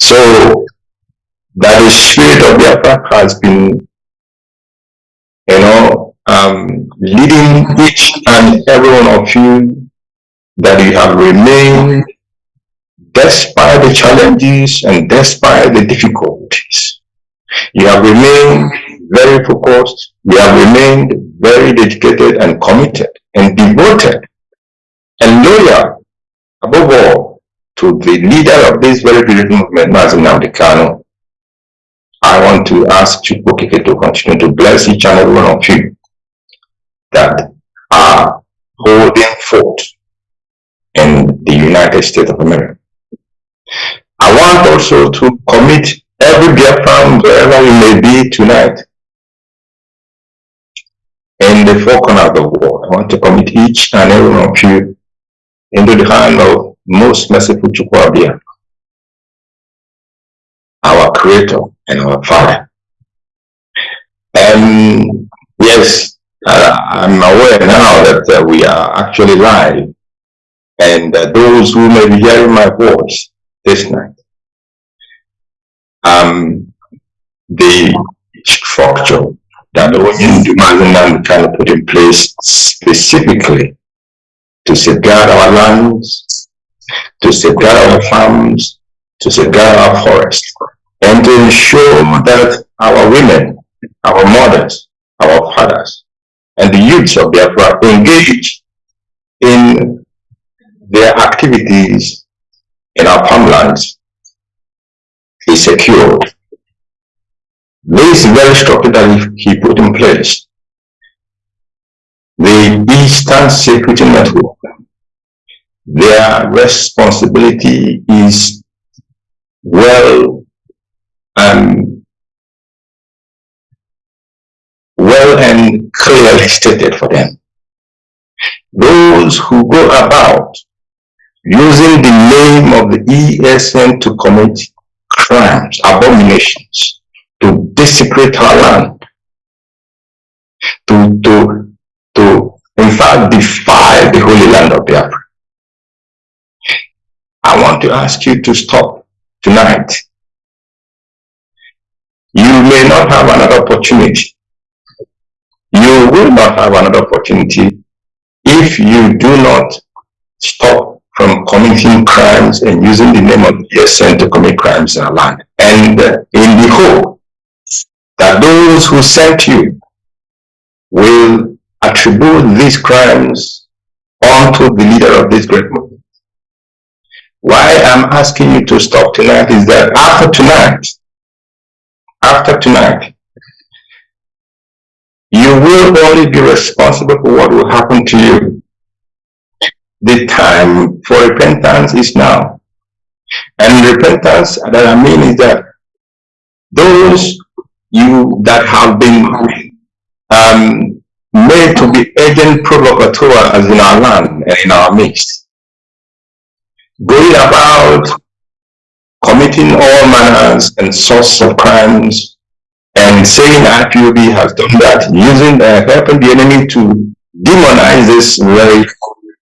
So that the spirit of Biafra has been, you know, um, leading each and every one of you that you have remained despite the challenges and despite the difficulties. You have remained very focused. You have remained very dedicated and committed and devoted and loyal, above all, the leader of this very beautiful movement, Mazi Nnamdi Kanu. I want to ask Chukwu to continue to bless each and every one of you that are holding fort in the United States of America. I want also to commit every Biafran wherever you may be tonight in the four corners of the world. I want to commit each and every one of you into the hand of most merciful Chukwabia, our creator and our father. And yes, I'm aware now that uh, we are actually live and uh, those who may be hearing my voice this night, um, the structure that the Union kind of put in place specifically to safeguard our lands, to safeguard our farms, to safeguard our forests, and to ensure that our women, our mothers, our fathers, and the youths of Biafra engage in their activities in our farmlands is secured. This very structure that he put in place, the Eastern Security Network, their responsibility is well um, well and clearly stated for them. Those who go about using the name of the ESN to commit crimes, abominations, to desecrate our land, to, to, to in fact defile the holy land of Biafra. I want to ask you to stop tonight. You may not have another opportunity. You will not have another opportunity if you do not stop from committing crimes and using the name of ESN to commit crimes in our land. And in the hope that those who sent you will attribute these crimes onto the leader of this great movement. Why I'm asking you to stop tonight is that after tonight, after tonight, you will only be responsible for what will happen to you the time for repentance is now. And repentance that I mean is that those you that have been um, made to be agent provocateurs as in our land and in our midst, going about committing all manners and sorts of crimes and saying IPOB has done that, using uh, helping the enemy to demonize this very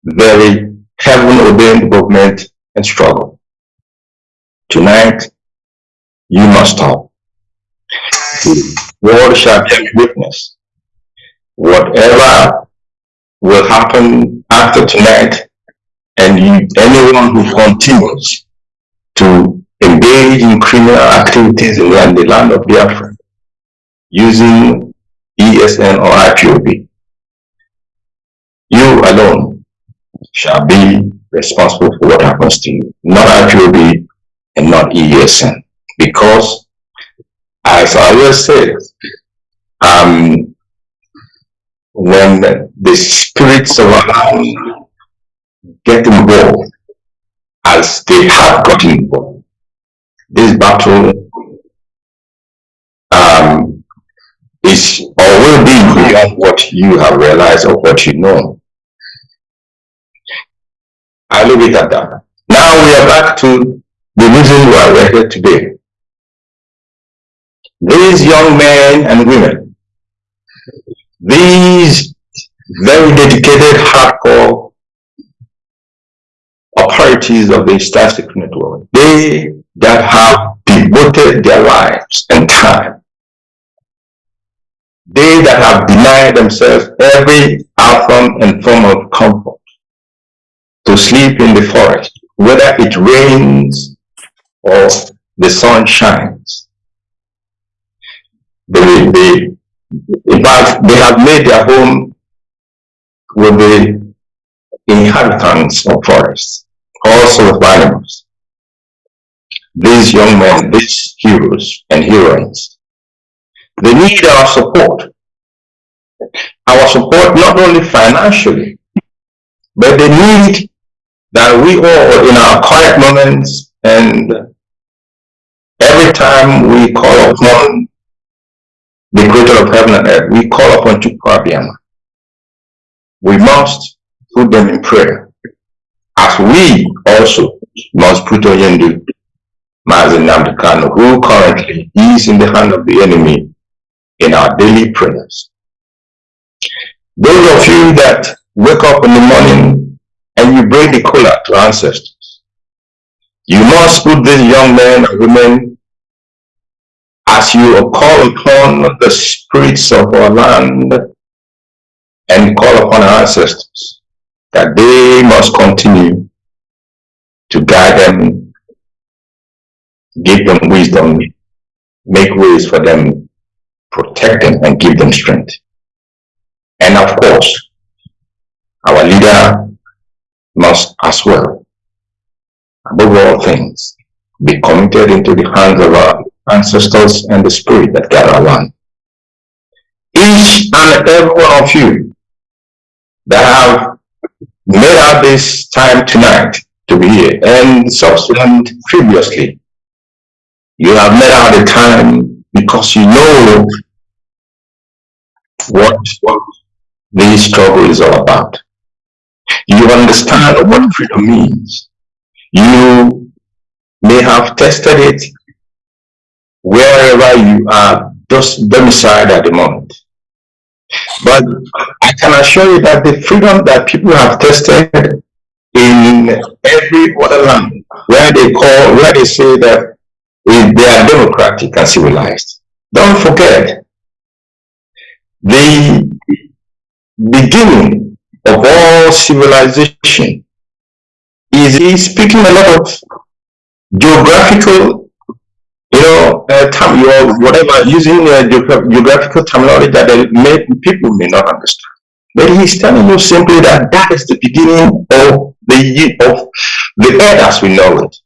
very heaven-ordained movement and struggle. Tonight, you must stop. The world shall bear witness. Whatever will happen after tonight, and you, anyone who continues to engage in criminal activities in the land of Biafra using ESN or IPOB, you alone shall be responsible for what happens to you, not IPOB and not ESN. Because, as I always say, um, when the spirits of Allah get involved, as they have gotten involved, this battle um, is or will be beyond what you have realized or what you know. I leave it at that. Now we are back to the reason why we're here today. These young men and women, these very dedicated, hardcore authorities of the Secret Network, they that have devoted their lives and time, they that have denied themselves every outcome and form of comfort to sleep in the forest, whether it rains or the sun shines. They, they, in fact, they have made their home with the inhabitants of forests, also of animals. These young men, these heroes and heroines, they need our support. Our support not only financially, but they need that we all in our quiet moments and every time we call upon the creator of heaven and earth, we call upon Chukwuabiama. We must put them in prayer. As we also must put Oyendu Mazen Namdekano, who currently is in the hand of the enemy in our daily prayers. Those of you that wake up in the morning and you bring the cola to ancestors, you must put these young men and women as you call upon the spirits of our land and call upon our ancestors that they must continue to guide them, give them wisdom, make ways for them, protect them, and give them strength. And of course, our leader must as well, above all things, be committed into the hands of our ancestors and the spirit that gather around. Each and every one of you that have made out this time tonight to be here and subsequent previously. You have made out the time because you know what, what this struggle is all about. You understand what freedom means. You may have tested it wherever you are just domiciled at the moment. But I can assure you that the freedom that people have tested in every other land where they call, where they say that they are democratic and civilized. Don't forget, the beginning of all civilization is speaking a lot of geographical you know, uh, term, your whatever using uh, geographical terminology that may, people may not understand. But he's telling you simply that that is the beginning of the of the earth as we know it.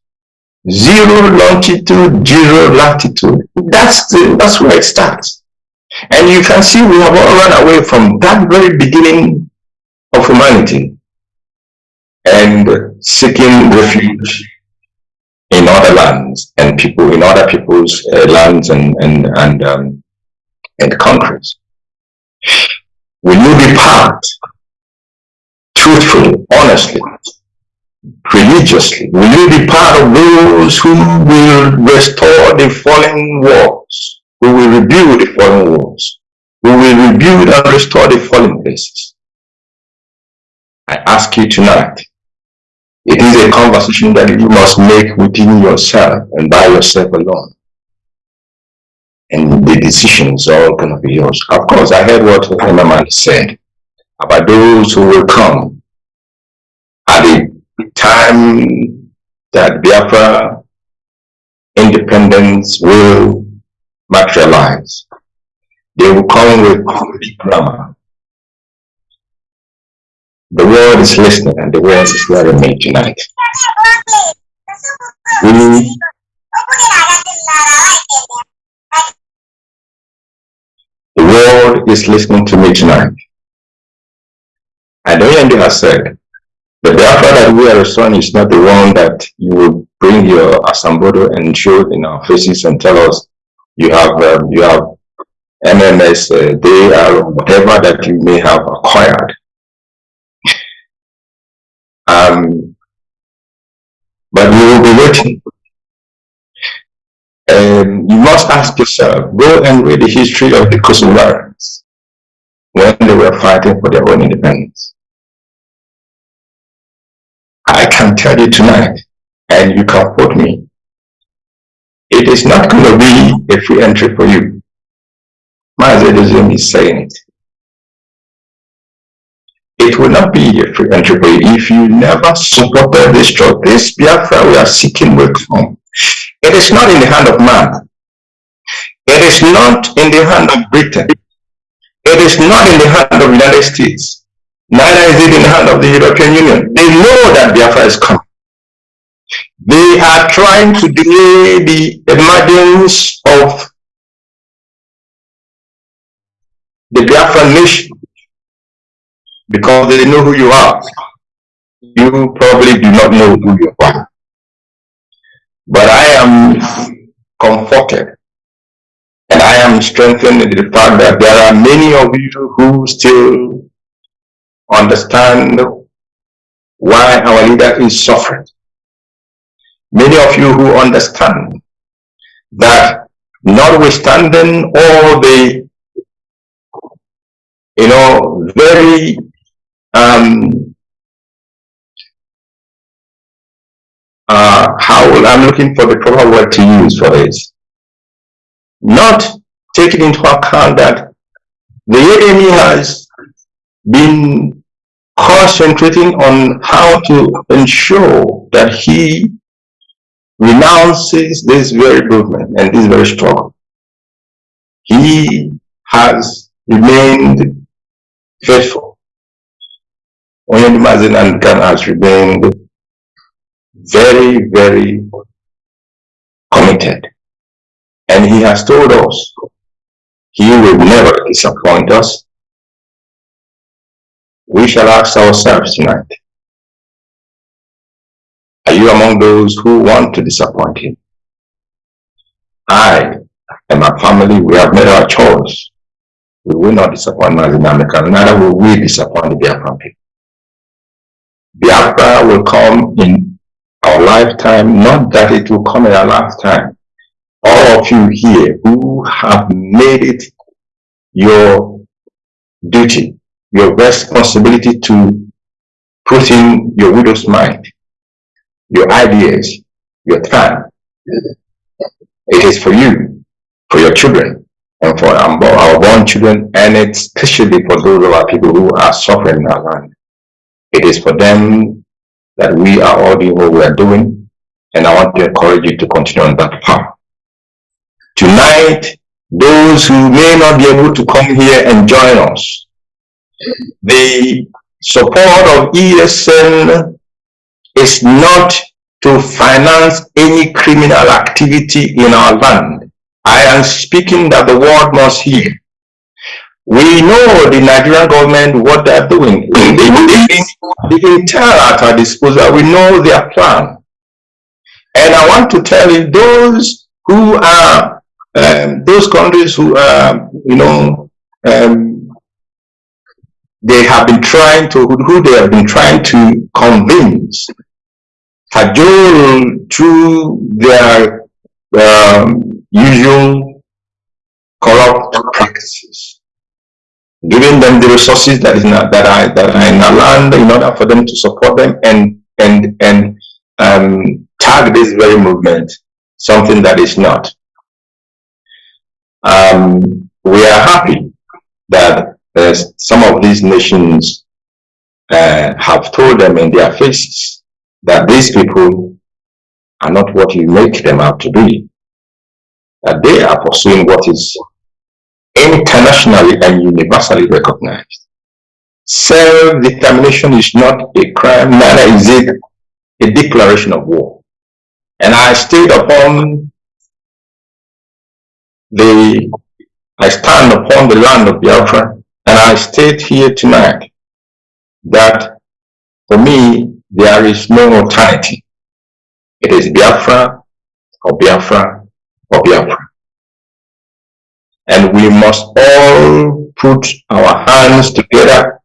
Zero longitude, zero latitude. That's the that's where it starts. And you can see we have all run away from that very beginning of humanity and seeking refuge in other lands and people in other people's uh, lands and and and um, and countries. Will you be part, truthfully, honestly, religiously? Will you be part of those who will restore the fallen walls, who will rebuild the fallen walls, who will rebuild and restore the fallen places? I ask you tonight it is a conversation that you must make within yourself and by yourself alone. And the decisions are all going to be yours. Of course, I heard what Emmerman said about those who will come at the time that Biafra independence will materialize. They will come with complete grammar the world is listening and the world is hearing me tonight. We the world is listening to me tonight. And Oyende has said, the Biafra that we are restoring is not the one that you will bring your asambodo and show in our faces and tell us you have um, you have MMS, uh, they are whatever that you may have acquired. Um, but will. And um, you must ask yourself, go and read the history of the Kosovarians when they were fighting for their own independence. I can tell you tonight, and you can quote me, it is not going to be a free entry for you. My Mazedozim is saying it. It will not be a free you if you never supported this struggle. This Biafra we are seeking will come. It is not in the hand of man. It is not in the hand of Britain. It is not in the hand of the United States. Neither is it in the hand of the European Union. They know that Biafra is coming. They are trying to delay the emergence of the Biafran nation because they know who you are. You probably do not know who you are. But I am comforted and I am strengthened in the fact that there are many of you who still understand why our leader is suffering. Many of you who understand that notwithstanding all the, you know, very um, uh, how I'm looking for the proper word to use for this. Not taking into account that the enemy has been concentrating on how to ensure that he renounces this very movement and this very struggle. He has remained faithful. Oyendumazin and Khan has remained very, very committed. And he has told us he will never disappoint us. We shall ask ourselves tonight, are you among those who want to disappoint him? I and my family, we have made our choice. We will not disappoint Mazinamika, neither will we disappoint the Biafran people. Biafra will come in our lifetime, not that it will come in our lifetime. All of you here who have made it your duty, your responsibility to put in your widow's mind your ideas, your time. It is for you, for your children, and for our born children, and especially for those of our people who are suffering in our land. It is for them that we are all doing what we are doing, and I want to encourage you to continue on that path. Tonight, those who may not be able to come here and join us, the support of ESN is not to finance any criminal activity in our land. I am speaking that the world must hear. We know the Nigerian government, what they're doing. The, the intel at our disposal, we know their plan. And I want to tell you, those who are, um, those countries who are, you know, um, they have been trying to, who they have been trying to convince cajole through their um, usual corrupt practices, giving them the resources that is not, that are that are in our land in order for them to support them and and and um, tag this very movement something that is not. Um, we are happy that uh, some of these nations uh, have told them in their faces that these people are not what you make them out to be. That they are pursuing what is internationally and universally recognized. Self-determination is not a crime, neither is it a declaration of war. And I upon the, I stand upon the land of Biafra, and I state here tonight that for me, there is no alternative. It is Biafra or Biafra or Biafra. And we must all put our hands together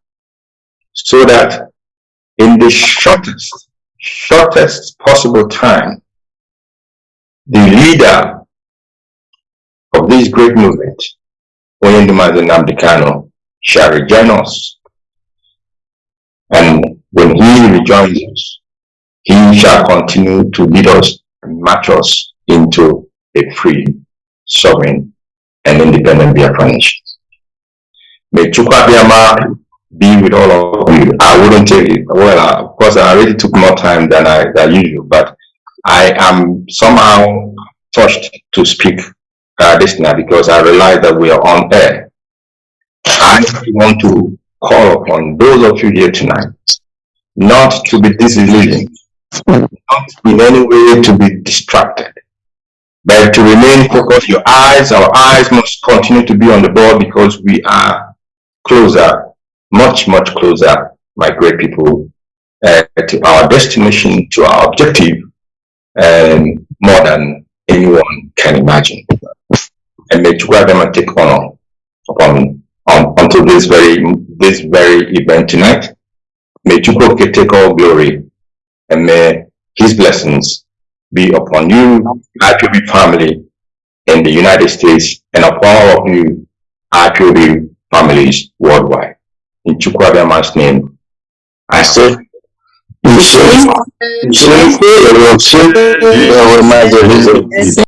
so that in the shortest, shortest possible time, the leader of this great movement, Onyendu Mazi Nnamdi Kanu, shall rejoin us. And when he rejoins us, He shall continue to lead us and march us into a free, sovereign, and independent Biafra nation. May Chukwabiyama be with all of you. I wouldn't take it. Well, uh, of course, I already took more time than I than usual, but I am somehow touched to speak uh, this now because I realize that we are on air. I want to call upon those of you here tonight not to be disillusioned, not in any way to be distracted, but to remain focused. Your eyes, our eyes must continue to be on the ball because we are closer, much, much closer, my great people, uh, to our destination, to our objective, and more than anyone can imagine. And may Chukwuadama take honor upon on, until this very this very event tonight. May Chukwu take all glory and may his blessings be upon you, IPOB family in the United States, and upon all of you, IPOB families worldwide. In Chukwuabiama's name, I say, you should, you should, you you you you